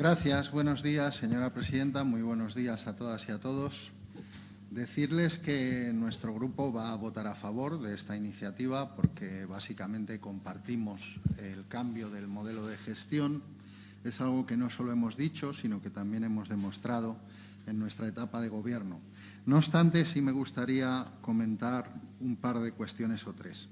Gracias. Buenos días, señora presidenta. Muy buenos días a todas y a todos. Decirles que nuestro grupo va a votar a favor de esta iniciativa porque básicamente compartimos el cambio del modelo de gestión. Es algo que no solo hemos dicho, sino que también hemos demostrado en nuestra etapa de gobierno. No obstante, sí me gustaría comentar un par de cuestiones o tres.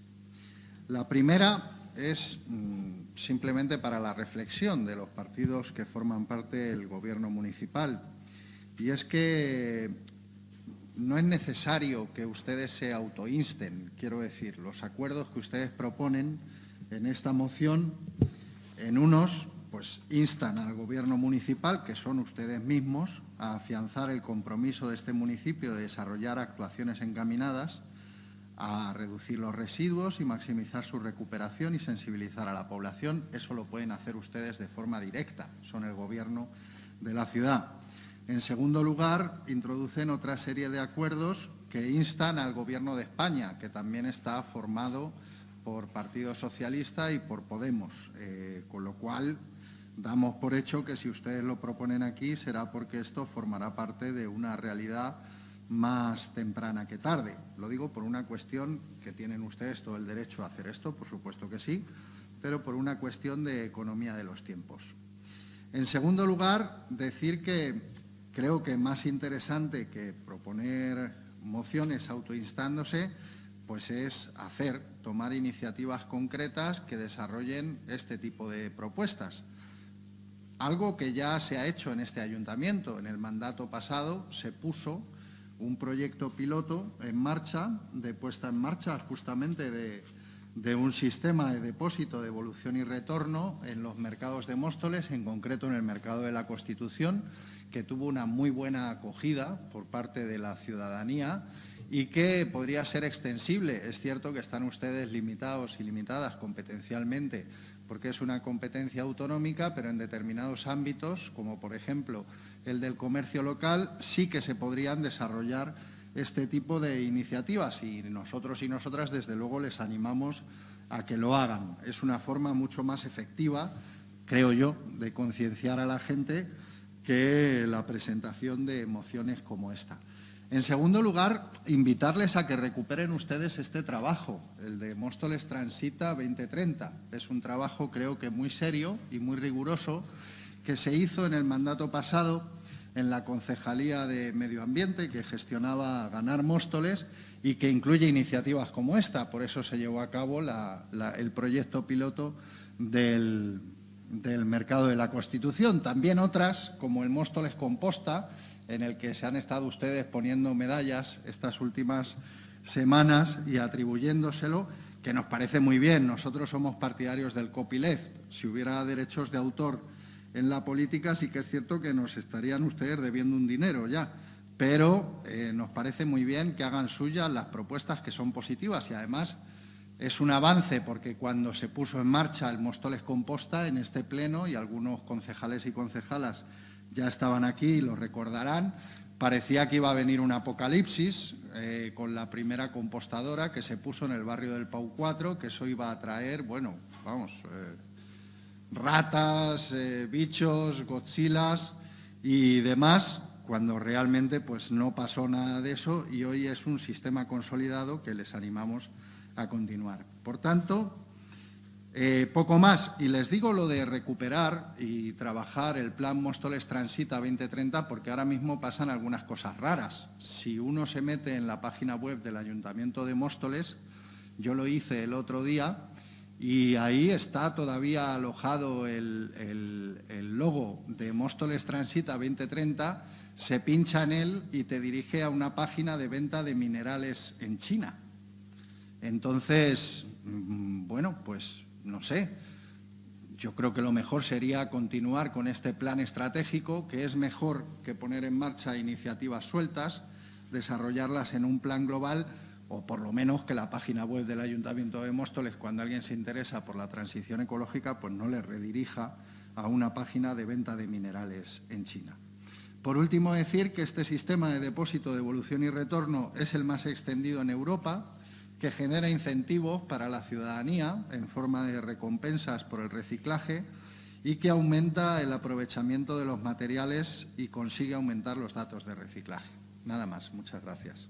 La primera es mmm, simplemente para la reflexión de los partidos que forman parte del Gobierno municipal. Y es que no es necesario que ustedes se autoinsten, quiero decir, los acuerdos que ustedes proponen en esta moción, en unos, pues instan al Gobierno municipal, que son ustedes mismos, a afianzar el compromiso de este municipio de desarrollar actuaciones encaminadas a reducir los residuos y maximizar su recuperación y sensibilizar a la población. Eso lo pueden hacer ustedes de forma directa, son el Gobierno de la ciudad. En segundo lugar, introducen otra serie de acuerdos que instan al Gobierno de España, que también está formado por Partido Socialista y por Podemos, eh, con lo cual damos por hecho que si ustedes lo proponen aquí será porque esto formará parte de una realidad más temprana que tarde. Lo digo por una cuestión que tienen ustedes todo el derecho a hacer esto, por supuesto que sí, pero por una cuestión de economía de los tiempos. En segundo lugar, decir que Creo que más interesante que proponer mociones autoinstándose, pues es hacer, tomar iniciativas concretas que desarrollen este tipo de propuestas. Algo que ya se ha hecho en este ayuntamiento. En el mandato pasado se puso un proyecto piloto en marcha, de puesta en marcha justamente de, de un sistema de depósito, de evolución y retorno en los mercados de Móstoles, en concreto en el mercado de la Constitución, que tuvo una muy buena acogida por parte de la ciudadanía y que podría ser extensible. Es cierto que están ustedes limitados y limitadas competencialmente porque es una competencia autonómica, pero en determinados ámbitos, como por ejemplo el del comercio local, sí que se podrían desarrollar este tipo de iniciativas y nosotros y nosotras desde luego les animamos a que lo hagan. Es una forma mucho más efectiva, creo yo, de concienciar a la gente que la presentación de mociones como esta. En segundo lugar, invitarles a que recuperen ustedes este trabajo, el de Móstoles Transita 2030. Es un trabajo creo que muy serio y muy riguroso que se hizo en el mandato pasado en la Concejalía de Medio Ambiente que gestionaba Ganar Móstoles y que incluye iniciativas como esta. Por eso se llevó a cabo el proyecto piloto del, del mercado de la Constitución. También otras, como el Móstoles Composta, en el que se han estado ustedes poniendo medallas estas últimas semanas y atribuyéndoselo, que nos parece muy bien. Nosotros somos partidarios del copyleft. Si hubiera derechos de autor en la política, sí que es cierto que nos estarían ustedes debiendo un dinero ya. Pero eh, nos parece muy bien que hagan suyas las propuestas que son positivas y además es un avance porque cuando se puso en marcha el Mostoles Composta en este pleno, y algunos concejales y concejalas ya estaban aquí y lo recordarán, parecía que iba a venir un apocalipsis eh, con la primera compostadora que se puso en el barrio del Pau 4, que eso iba a traer, bueno, vamos, eh, ratas, eh, bichos, godzillas y demás, cuando realmente pues no pasó nada de eso y hoy es un sistema consolidado que les animamos a a continuar. Por tanto, eh, poco más. Y les digo lo de recuperar y trabajar el Plan Móstoles Transita 2030 porque ahora mismo pasan algunas cosas raras. Si uno se mete en la página web del Ayuntamiento de Móstoles, yo lo hice el otro día y ahí está todavía alojado el, el, el logo de Móstoles Transita 2030, se pincha en él y te dirige a una página de venta de minerales en China. Entonces, mm, bueno, pues no sé, yo creo que lo mejor sería continuar con este plan estratégico, que es mejor que poner en marcha iniciativas sueltas, desarrollarlas en un plan global o por lo menos que la página web del Ayuntamiento de Móstoles, cuando alguien se interesa por la transición ecológica, pues no le redirija a una página de venta de minerales en China. Por último, decir que este sistema de depósito, devolución y retorno es el más extendido en Europa, que genera incentivos para la ciudadanía en forma de recompensas por el reciclaje y que aumenta el aprovechamiento de los materiales y consigue aumentar los datos de reciclaje. Nada más. Muchas gracias.